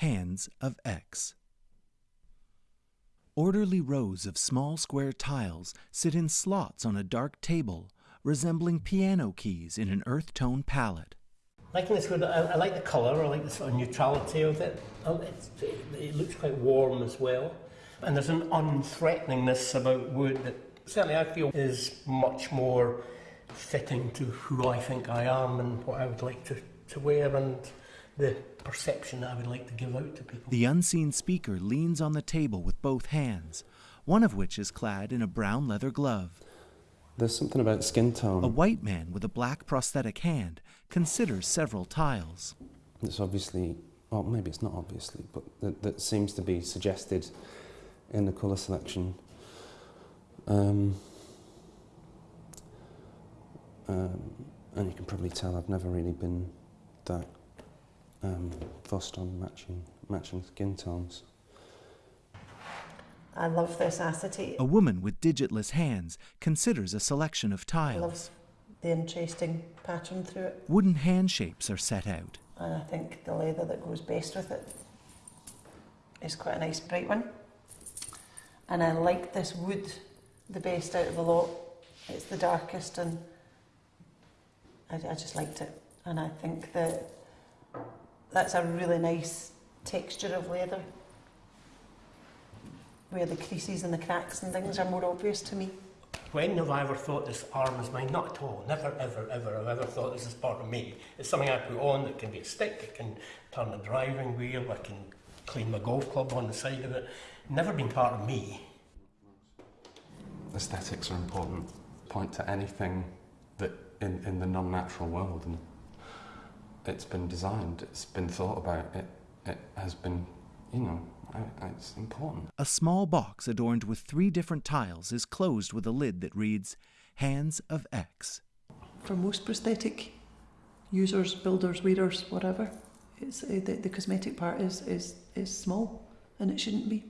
Hands of X. Orderly rows of small square tiles sit in slots on a dark table, resembling piano keys in an earth tone palette. Liking this wood, I, I like the colour, I like the sort of neutrality of it. Oh, it's, it, it looks quite warm as well. And there's an unthreateningness about wood that certainly I feel is much more fitting to who I think I am and what I would like to, to wear and the perception that I would like to give out to people. The unseen speaker leans on the table with both hands, one of which is clad in a brown leather glove. There's something about skin tone. A white man with a black prosthetic hand considers several tiles. It's obviously, well, maybe it's not obviously, but that, that seems to be suggested in the colour selection. Um, um, and you can probably tell I've never really been that um, fussed on matching matching skin tones. I love this acetate. A woman with digitless hands considers a selection of I tiles. love the interesting pattern through it. Wooden hand shapes are set out. And I think the leather that goes best with it is quite a nice bright one. And I like this wood the best out of the lot. It's the darkest and I, I just liked it. And I think that that's a really nice texture of leather where the creases and the cracks and things are more obvious to me. When have I ever thought this arm is mine? Not at all. Never, ever, ever have I ever thought this is part of me. It's something I put on that can be a stick, it can turn a driving wheel, I can clean my golf club on the side of it. Never been part of me. Aesthetics are an important point to anything that in, in the non-natural world and it's been designed, it's been thought about, it, it has been, you know, it's important. A small box adorned with three different tiles is closed with a lid that reads Hands of X. for most prosthetic users, builders, wearers, whatever, it's uh, the, the cosmetic part is, is is small, and it shouldn't be.